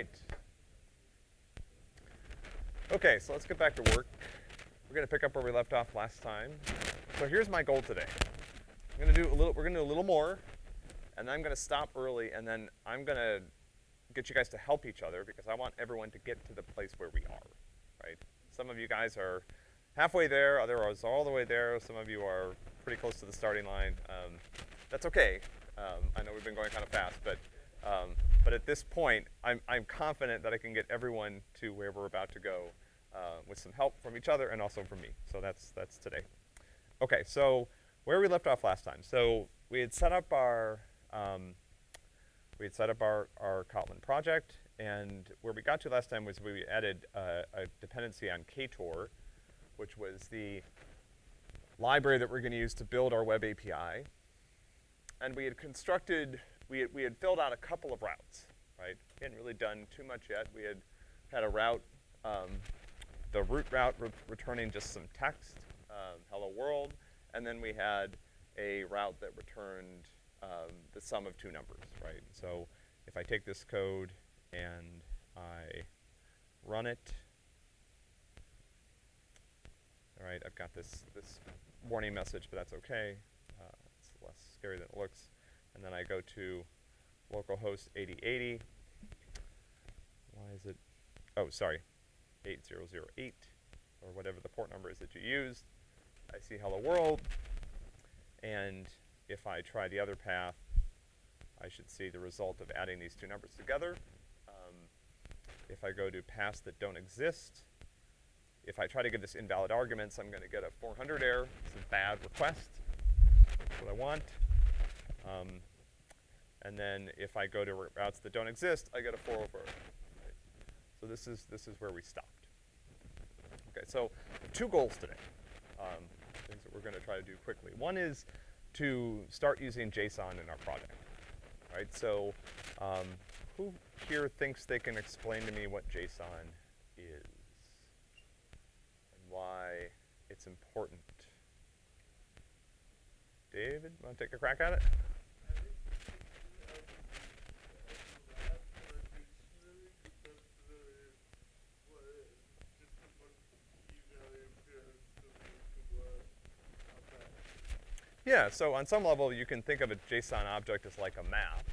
right. Okay, so let's get back to work. We're gonna pick up where we left off last time. So here's my goal today. I'm gonna do a little, we're gonna do a little more, and then I'm gonna stop early, and then I'm gonna get you guys to help each other because I want everyone to get to the place where we are, right? Some of you guys are halfway there, others are all the way there, some of you are pretty close to the starting line. Um, that's okay. Um, I know we've been going kind of fast, but um, but at this point, I'm, I'm confident that I can get everyone to where we're about to go uh, with some help from each other and also from me. So that's, that's today. Okay, so where we left off last time. So we had set up our, um, we had set up our, our Kotlin project, and where we got to last time was we added uh, a dependency on Ktor, which was the library that we're gonna use to build our web API. And we had constructed, we had, we had filled out a couple of routes, right? We hadn't really done too much yet. We had had a route, um, the root route re returning just some text, um, hello world, and then we had a route that returned um, the sum of two numbers, right? So if I take this code and I run it, all right, I've got this, this warning message, but that's okay. Uh, it's less scary than it looks. And then I go to localhost 8080. Why is it? Oh, sorry, 8008, or whatever the port number is that you used. I see hello world, and if I try the other path, I should see the result of adding these two numbers together. Um, if I go to paths that don't exist, if I try to give this invalid arguments, I'm gonna get a 400 error. It's a bad request. That's what I want. Um, and then if I go to routes that don't exist, I get a 404. Right? So this is, this is where we stopped. Okay, so two goals today, um, things that we're gonna try to do quickly. One is to start using JSON in our project, right? So um, who here thinks they can explain to me what JSON is? And why it's important. David, want to take a crack at it? Yeah, so on some level you can think of a JSON object as like a map,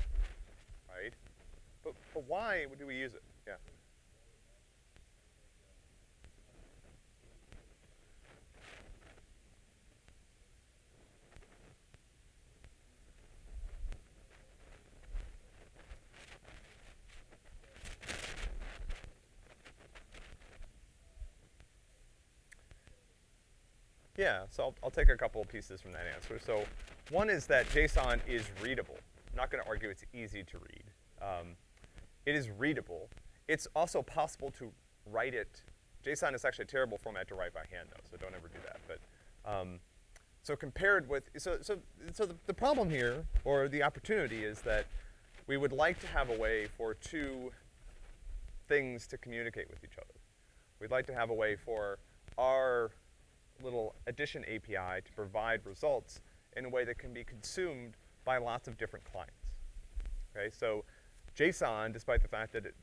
right? But, but why do we use it? Yeah. Yeah, so I'll, I'll, take a couple of pieces from that answer. So one is that JSON is readable. I'm not gonna argue it's easy to read. Um, it is readable. It's also possible to write it. JSON is actually a terrible format to write by hand though, so don't ever do that. But um, so compared with, so, so, so the, the problem here, or the opportunity is that we would like to have a way for two things to communicate with each other. We'd like to have a way for our little addition API to provide results in a way that can be consumed by lots of different clients. Okay, so JSON, despite the fact that it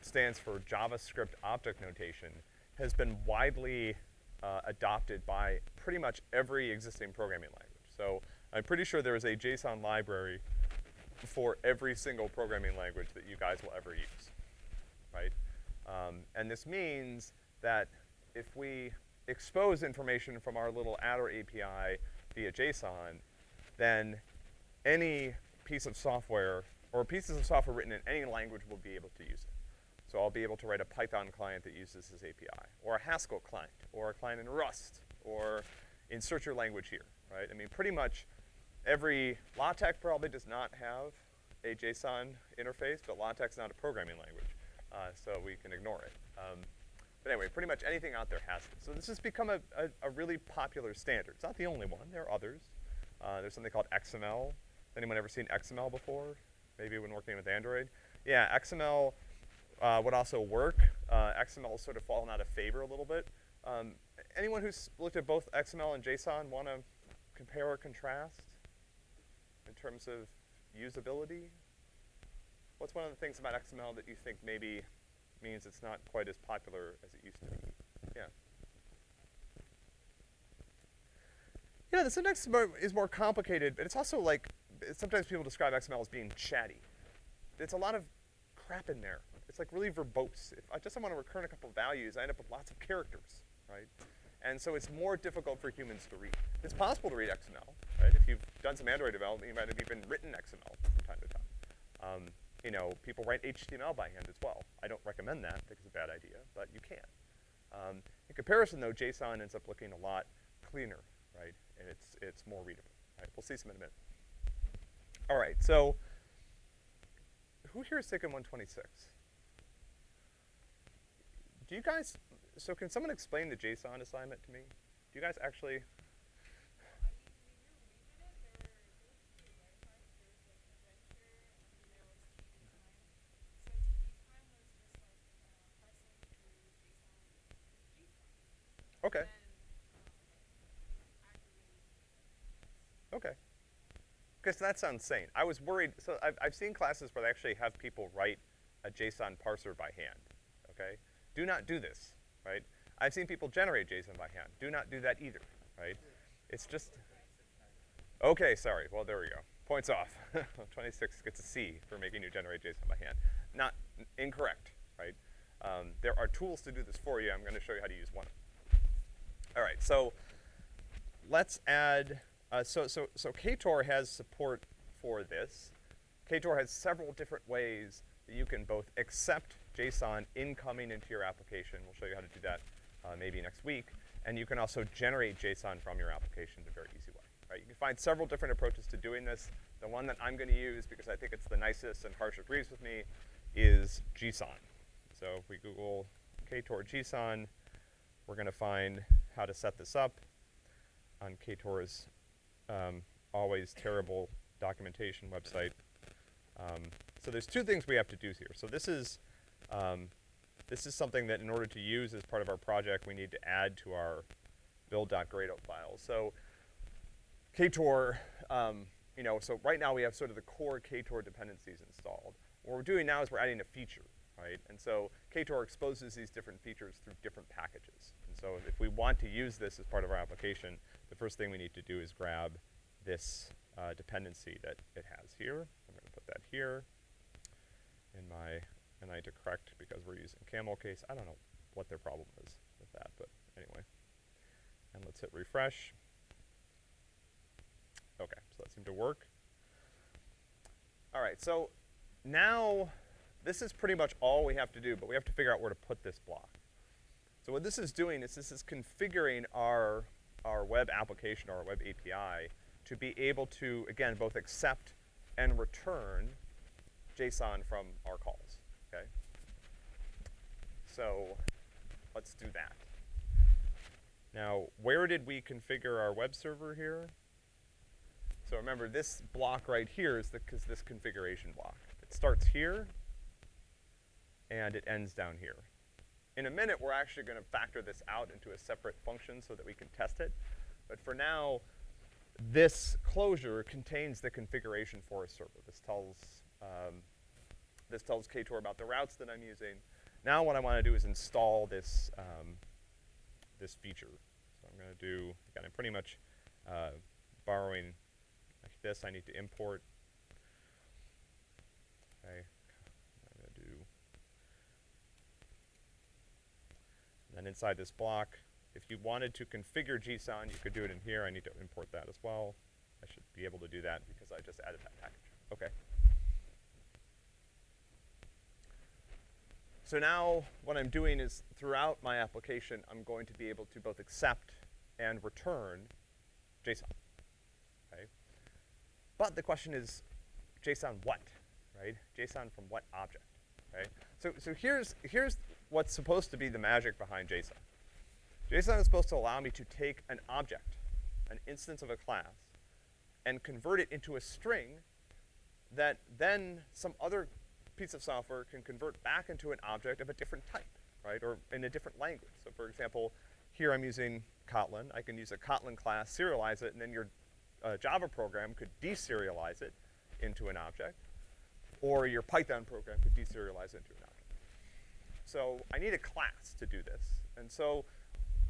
stands for JavaScript Object Notation, has been widely uh, adopted by pretty much every existing programming language. So I'm pretty sure there is a JSON library for every single programming language that you guys will ever use, right? Um, and this means that if we expose information from our little adder API via JSON, then any piece of software, or pieces of software written in any language will be able to use it. So I'll be able to write a Python client that uses this API, or a Haskell client, or a client in Rust, or insert your language here, right? I mean, pretty much every, LaTeX probably does not have a JSON interface, but LaTeX is not a programming language, uh, so we can ignore it. Um, but anyway, pretty much anything out there has it. So this has become a, a, a really popular standard. It's not the only one, there are others. Uh, there's something called XML. Has anyone ever seen XML before? Maybe when working with Android? Yeah, XML uh, would also work. Uh, XML has sort of fallen out of favor a little bit. Um, anyone who's looked at both XML and JSON want to compare or contrast in terms of usability? What's one of the things about XML that you think maybe means it's not quite as popular as it used to be. Yeah. Yeah, the syntax is more, complicated, but it's also like, sometimes people describe XML as being chatty. It's a lot of crap in there. It's like really verbose. If I just want to return a couple of values, I end up with lots of characters, right? And so it's more difficult for humans to read. It's possible to read XML, right? If you've done some Android development, you might have even written XML from time to time. Um, you know, people write HTML by hand as well. I don't recommend that, I think it's a bad idea, but you can. Um, in comparison though, JSON ends up looking a lot cleaner, right? And it's, it's more readable, right? We'll see some in a minute. All right, so who here is taking 126? Do you guys, so can someone explain the JSON assignment to me? Do you guys actually? Okay. Okay. Because that sounds sane. I was worried, so I've, I've seen classes where they actually have people write a JSON parser by hand, okay? Do not do this, right? I've seen people generate JSON by hand. Do not do that either, right? It's just, okay, sorry, well, there we go. Points off. 26 gets a C for making you generate JSON by hand. Not incorrect, right? Um, there are tools to do this for you. I'm gonna show you how to use one. All right, so let's add, uh, so, so, so Ktor has support for this. Ktor has several different ways that you can both accept JSON incoming into your application. We'll show you how to do that uh, maybe next week. And you can also generate JSON from your application in a very easy way. Right? You can find several different approaches to doing this. The one that I'm going to use, because I think it's the nicest and Harsh agrees with me, is JSON. So if we Google Ktor JSON, we're going to find how to set this up on Ktor's um, always terrible documentation website. Um, so there's two things we have to do here. So this is, um, this is something that in order to use as part of our project, we need to add to our build.gradle file. So Ktor, um, you know, so right now we have sort of the core Ktor dependencies installed. What we're doing now is we're adding a feature, right? And so Ktor exposes these different features through different packages. And so if we want to use this as part of our application, the first thing we need to do is grab this uh, dependency that it has here. I'm going to put that here in my, and I need to correct because we're using camel case. I don't know what their problem is with that, but anyway. And let's hit refresh. Okay, so that seemed to work. All right, so now this is pretty much all we have to do, but we have to figure out where to put this block. So what this is doing is this is configuring our, our web application, our web API, to be able to, again, both accept and return JSON from our calls, okay? So let's do that. Now, where did we configure our web server here? So remember, this block right here is the, this configuration block. It starts here, and it ends down here. In a minute, we're actually going to factor this out into a separate function so that we can test it. But for now, this closure contains the configuration for a server. This tells, um, this tells Ktor about the routes that I'm using. Now what I want to do is install this, um, this feature. So I'm going to do, again, I'm pretty much uh, borrowing like this. I need to import. Okay, And inside this block, if you wanted to configure JSON, you could do it in here. I need to import that as well. I should be able to do that because I just added that package. Okay. So now what I'm doing is throughout my application, I'm going to be able to both accept and return JSON, okay? But the question is, JSON what, right? JSON from what object, okay? So, so here's, here's what's supposed to be the magic behind JSON. JSON is supposed to allow me to take an object, an instance of a class, and convert it into a string that then some other piece of software can convert back into an object of a different type, right, or in a different language. So for example, here I'm using Kotlin. I can use a Kotlin class, serialize it, and then your uh, Java program could deserialize it into an object, or your Python program could deserialize it into an object. So I need a class to do this. And so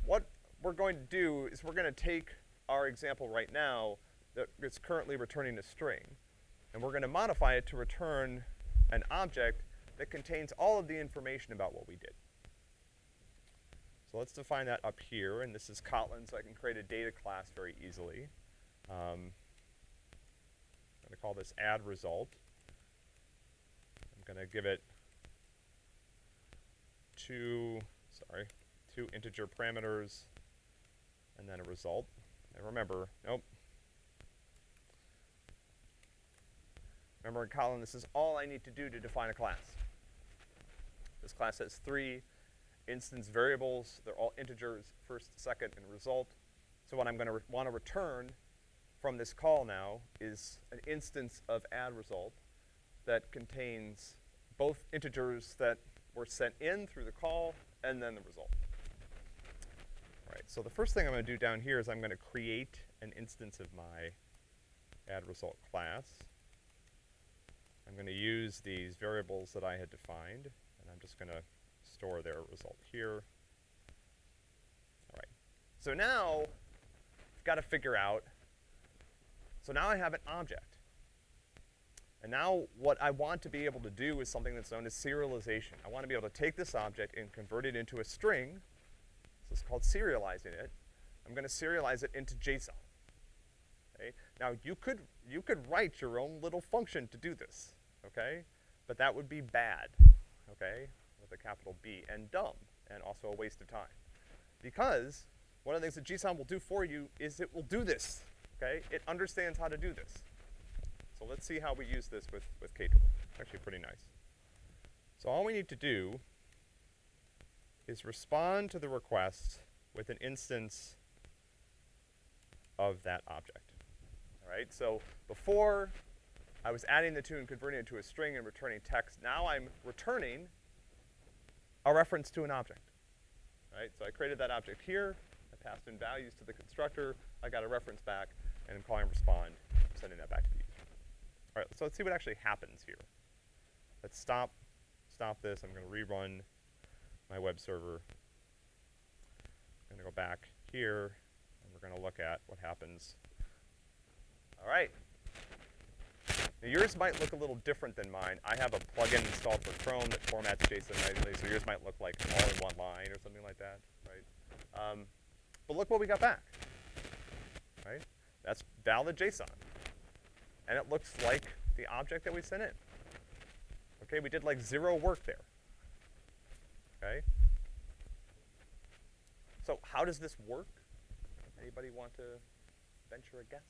what we're going to do is we're gonna take our example right now that is currently returning a string, and we're gonna modify it to return an object that contains all of the information about what we did. So let's define that up here, and this is Kotlin, so I can create a data class very easily. Um, I'm gonna call this add result. I'm gonna give it two, sorry, two integer parameters, and then a result. And remember, nope. Remember in Kotlin, this is all I need to do to define a class. This class has three instance variables. They're all integers, first, second, and result. So what I'm gonna want to return from this call now is an instance of add result that contains both integers that were sent in through the call and then the result. All right, so the first thing I'm gonna do down here is I'm gonna create an instance of my add result class. I'm gonna use these variables that I had defined, and I'm just gonna store their result here. All right, so now I've gotta figure out, so now I have an object. And now what I want to be able to do is something that's known as serialization. I want to be able to take this object and convert it into a string. This is called serializing it. I'm going to serialize it into JSON. Okay? Now you could, you could write your own little function to do this, okay? But that would be bad, okay? With a capital B, and dumb, and also a waste of time. Because one of the things that JSON will do for you is it will do this, okay? It understands how to do this. So let's see how we use this with, with Ktor. Actually pretty nice. So all we need to do is respond to the request with an instance of that object. All right, so before I was adding the two and converting it to a string and returning text. Now I'm returning a reference to an object. Right, so I created that object here, I passed in values to the constructor, I got a reference back, and I'm calling respond, sending that back to the. All right, so let's see what actually happens here. Let's stop, stop this. I'm gonna rerun my web server. I'm gonna go back here, and we're gonna look at what happens. All right. Now yours might look a little different than mine. I have a plugin installed for Chrome that formats JSON nicely, so yours might look like all in one line or something like that, right? Um, but look what we got back, right? That's valid JSON and it looks like the object that we sent in. Okay, we did like zero work there. Okay? So how does this work? Anybody want to venture a guess?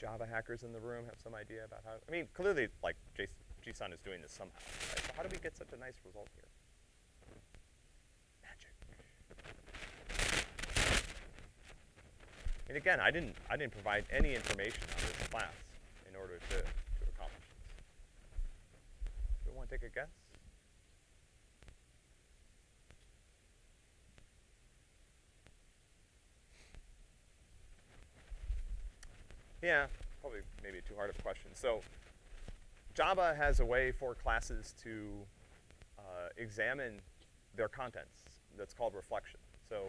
Java hackers in the room have some idea about how, I mean, clearly, like, JSON, is doing this somehow. Right? How do we get such a nice result here? Magic. And again, I didn't I didn't provide any information on this class in order to, to accomplish this. Do we want to take a guess? Yeah, probably maybe too hard of a question. So Java has a way for classes to uh, examine their contents that's called reflection. So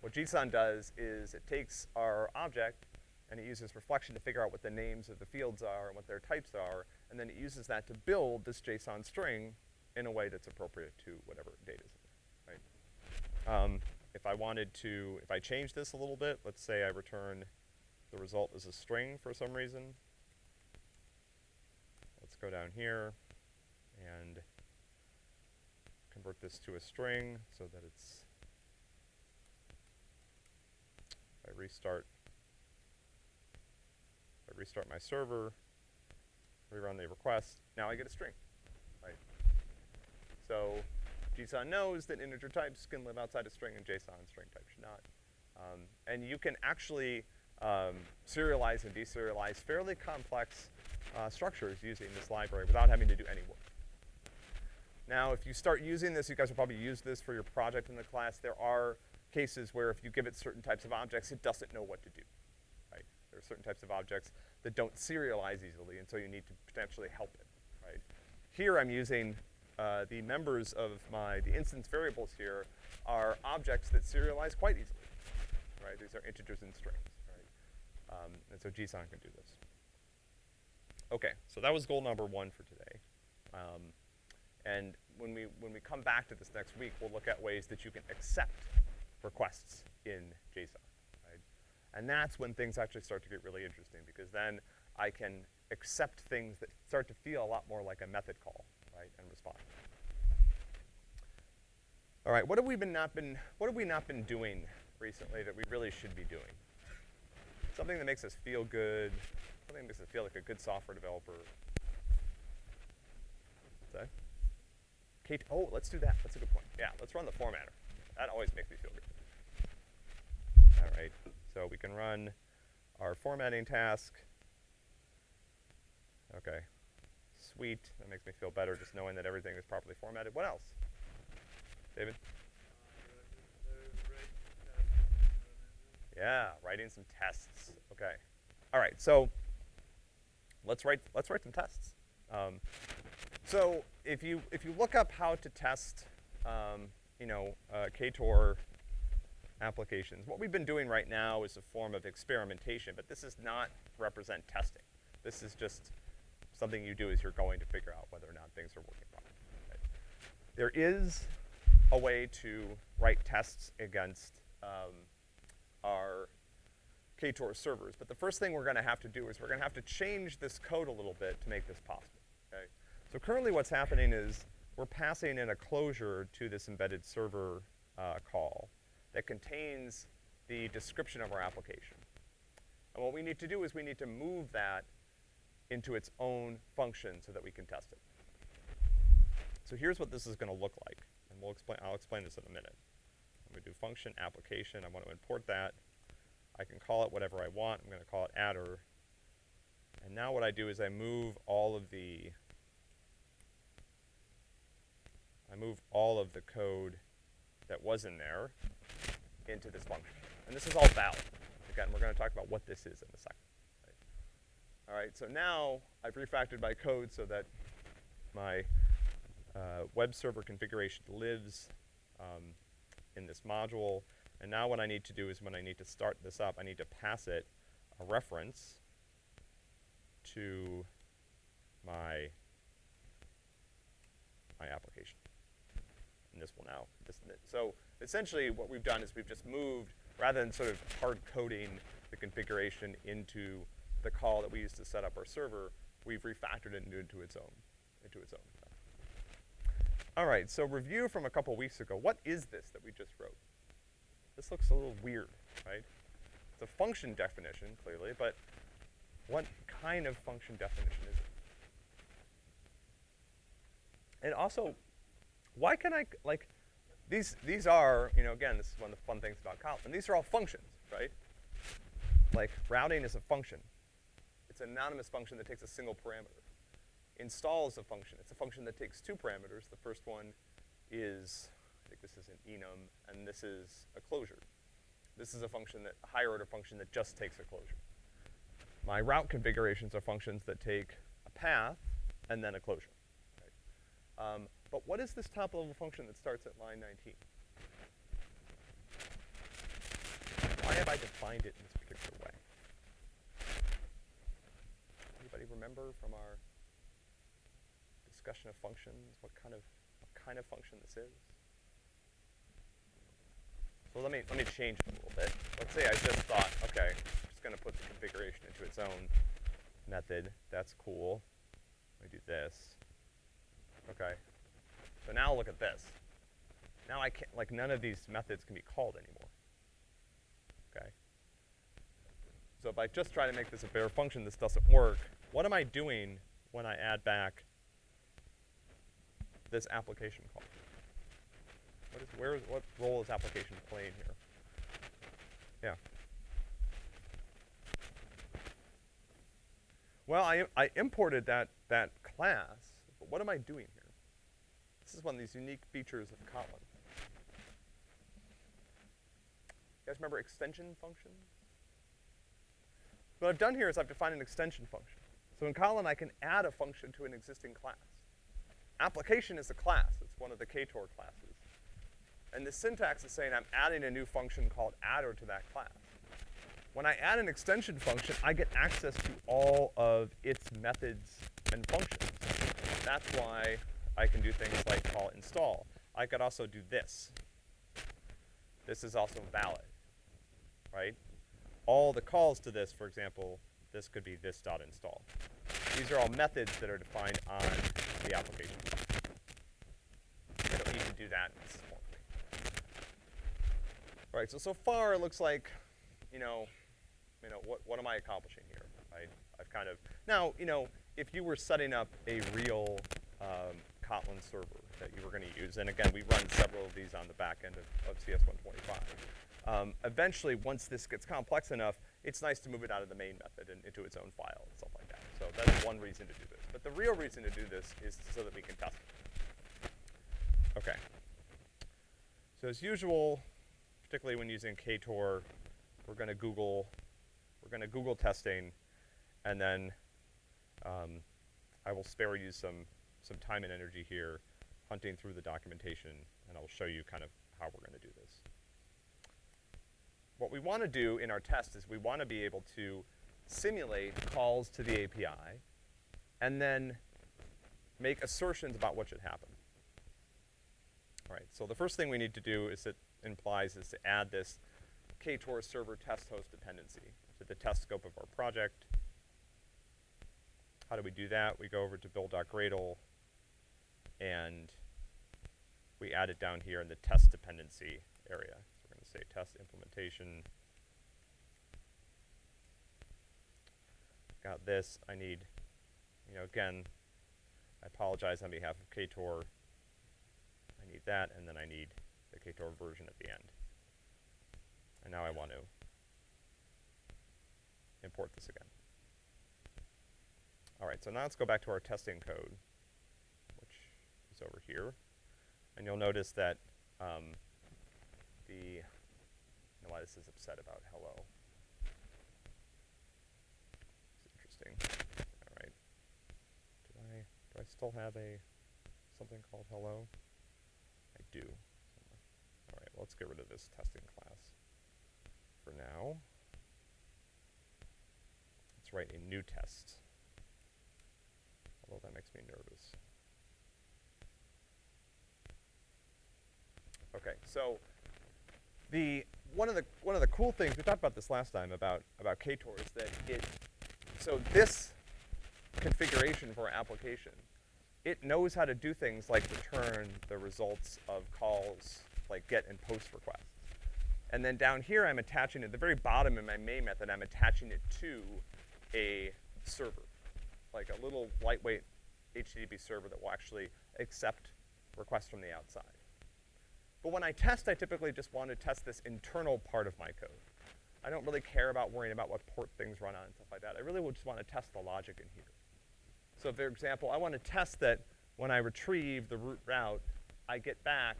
what JSON does is it takes our object and it uses reflection to figure out what the names of the fields are and what their types are, and then it uses that to build this JSON string in a way that's appropriate to whatever data is in there, right? Um, if I wanted to, if I change this a little bit, let's say I return the result as a string for some reason, go down here and convert this to a string so that it's, I restart, I restart my server, rerun the request, now I get a string, right? So JSON knows that integer types can live outside a string and JSON string types should not. Um, and you can actually um, serialize and deserialize fairly complex uh, structures using this library without having to do any work. Now, if you start using this, you guys will probably use this for your project in the class. There are cases where if you give it certain types of objects, it doesn't know what to do, right? There are certain types of objects that don't serialize easily, and so you need to potentially help it, right? Here I'm using uh, the members of my, the instance variables here are objects that serialize quite easily, right? These are integers and strings? Um, and so JSON can do this. Okay, so that was goal number one for today. Um, and when we, when we come back to this next week, we'll look at ways that you can accept requests in JSON, right? And that's when things actually start to get really interesting because then I can accept things that start to feel a lot more like a method call, right, and respond. All right, what have we been not been, what have we not been doing recently that we really should be doing? Something that makes us feel good, something that makes us feel like a good software developer. That? Kate, oh, let's do that. That's a good point. Yeah, let's run the formatter. That always makes me feel good. All right, so we can run our formatting task. Okay, sweet. That makes me feel better just knowing that everything is properly formatted. What else? David? Yeah, writing some tests. Okay. All right, so let's write let's write some tests. Um, so if you if you look up how to test, um, you know, uh, KTOR applications, what we've been doing right now is a form of experimentation, but this does not represent testing. This is just something you do as you're going to figure out whether or not things are working properly. Right? There is a way to write tests against um, our KTOR servers. But the first thing we're gonna have to do is we're gonna have to change this code a little bit to make this possible, okay? So currently what's happening is we're passing in a closure to this embedded server uh, call that contains the description of our application. And what we need to do is we need to move that into its own function so that we can test it. So here's what this is gonna look like. And we'll explain, I'll explain this in a minute. I'm gonna do function application, I want to import that. I can call it whatever I want, I'm gonna call it adder. And now what I do is I move all of the, I move all of the code that was in there into this function. And this is all valid. Again, we're gonna talk about what this is in a second. Right? All right, so now I've refactored my code so that my uh, web server configuration lives um, in this module. And now what I need to do is when I need to start this up, I need to pass it a reference to my, my application. And this will now, this, so essentially what we've done is we've just moved, rather than sort of hard coding the configuration into the call that we used to set up our server, we've refactored it into its own, into its own. All right, so review from a couple weeks ago. What is this that we just wrote? This looks a little weird, right? It's a function definition, clearly, but what kind of function definition is it? And also, why can I, like, these, these are, you know, again, this is one of the fun things about Kotlin. These are all functions, right? Like, routing is a function. It's an anonymous function that takes a single parameter install is a function. It's a function that takes two parameters. The first one is, I think this is an enum, and this is a closure. This is a function that, a higher order function that just takes a closure. My route configurations are functions that take a path and then a closure. Right? Um, but what is this top level function that starts at line 19? Why have I defined it in this particular way? Anybody remember from our discussion of functions, what kind of, what kind of function this is. So let me, let me change it a little bit. Let's say I just thought, okay, I'm just gonna put the configuration into its own method. That's cool. Let me do this. Okay. So now look at this. Now I can't, like none of these methods can be called anymore. Okay. So if I just try to make this a bare function, this doesn't work. What am I doing when I add back this application call? What is, where is, what role is application playing here? Yeah. Well, I, I imported that, that class, but what am I doing here? This is one of these unique features of Kotlin. You guys remember extension functions? What I've done here is I've defined an extension function. So in Kotlin, I can add a function to an existing class. Application is a class. It's one of the Ktor classes. And the syntax is saying I'm adding a new function called adder to that class. When I add an extension function, I get access to all of its methods and functions. That's why I can do things like call install. I could also do this. This is also valid, right? All the calls to this, for example, this could be this dot install. These are all methods that are defined on the application to do that so so far it looks like, you know, you know, what, what am I accomplishing here, I, I've kind of, now, you know, if you were setting up a real um, Kotlin server that you were going to use, and again, we run several of these on the back end of, of CS125. Um, eventually, once this gets complex enough, it's nice to move it out of the main method and into its own file and stuff like that. So that's one reason to do this. But the real reason to do this is so that we can test it. Okay. So as usual, particularly when using Ktor, we're going to Google, we're going to Google testing, and then um, I will spare you some some time and energy here hunting through the documentation, and I'll show you kind of how we're going to do this. What we want to do in our test is we want to be able to simulate calls to the API and then make assertions about what should happen. All right, so the first thing we need to do is it implies is to add this Ktor server test host dependency to the test scope of our project. How do we do that? We go over to build.gradle and we add it down here in the test dependency area. Say test implementation. Got this. I need, you know, again, I apologize on behalf of Ktor. I need that, and then I need the Ktor version at the end. And now I want to import this again. All right, so now let's go back to our testing code which is over here. And you'll notice that um, the, know why this is upset about hello. It's interesting. All right. Do I, do I still have a, something called hello? I do. All right, well, let's get rid of this testing class for now. Let's write a new test. Although that makes me nervous. Okay, so the one of the one of the cool things we talked about this last time about about Ktor is that it so this configuration for our application it knows how to do things like return the results of calls like get and post requests. And then down here I'm attaching at the very bottom in my main method I'm attaching it to a server, like a little lightweight HTTP server that will actually accept requests from the outside. But when I test, I typically just want to test this internal part of my code. I don't really care about worrying about what port things run on and stuff like that. I really would just want to test the logic in here. So for example, I want to test that when I retrieve the root route, I get back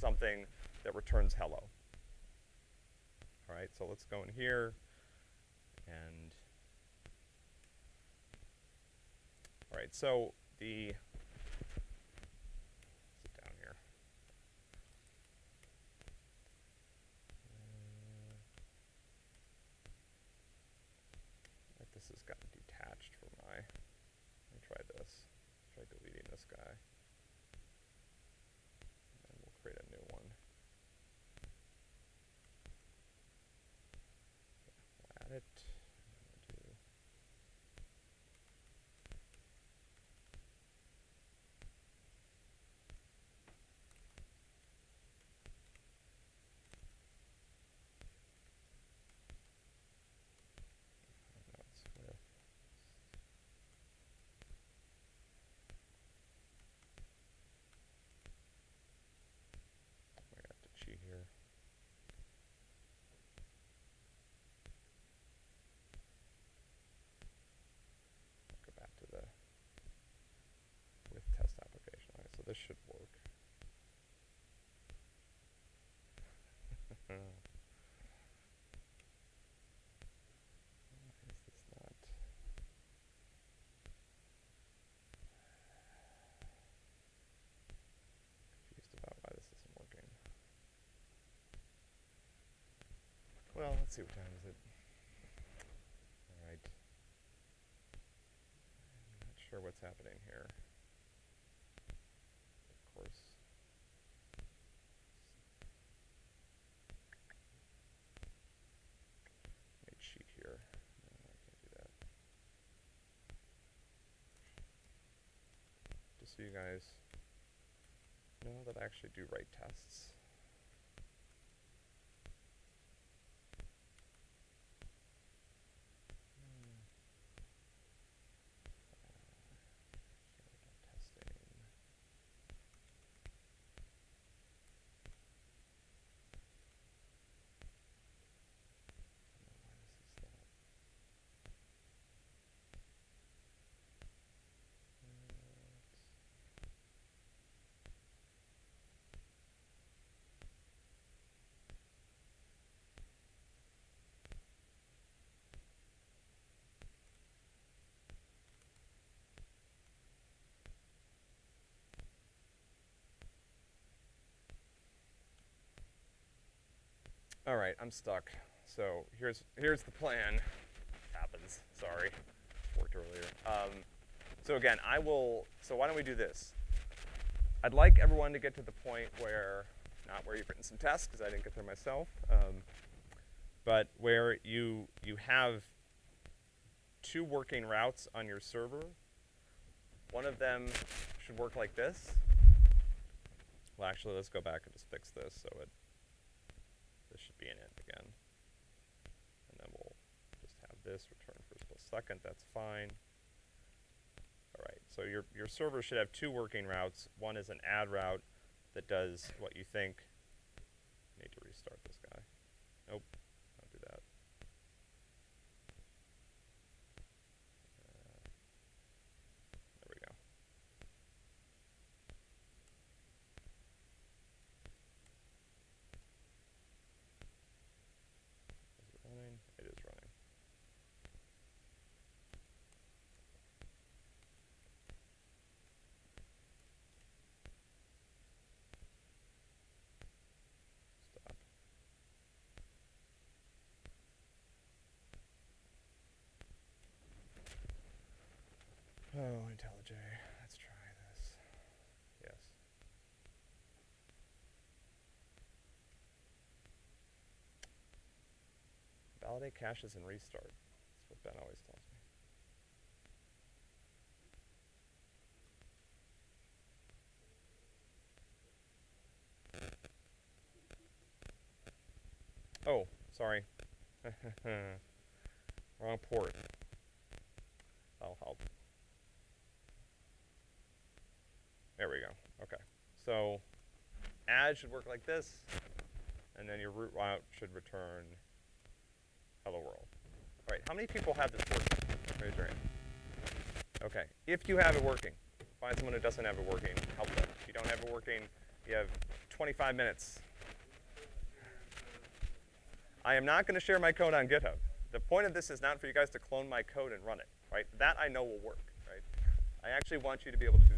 something that returns hello. All right, so let's go in here and, all right, so the let's see, what time is it? All right. I'm not sure what's happening here. Of course. Here. Just so you guys know that I actually do write tests. Hmm. Uh, here we go, testing. I don't know why this is not. Uh, let's- All right, I'm stuck. So here's here's the plan. Happens. Sorry, worked earlier. Um, so again, I will. So why don't we do this? I'd like everyone to get to the point where, not where you've written some tests, because I didn't get there myself, um, but where you you have two working routes on your server. One of them should work like this. Well, actually, let's go back and just fix this so it this should be an it again. And then we'll just have this return first plus second, that's fine. All right, so your, your server should have two working routes. One is an add route that does what you think. Need to restart this guy. Nope, don't do that. Uh, there we go. Is it running? It is running. Stop. Oh, IntelliJ. Let's try this. Yes. Validate caches and restart. That's what Ben always tells me. Oh, sorry. Wrong port. That'll help. There we go. Okay. So add should work like this, and then your root route should return hello world. All right, how many people have this working? Raise your hand. Okay, if you have it working, find someone who doesn't have it working, help them. If you don't have it working, you have 25 minutes. I am not gonna share my code on GitHub. The point of this is not for you guys to clone my code and run it, right? That I know will work, right? I actually want you to be able to do.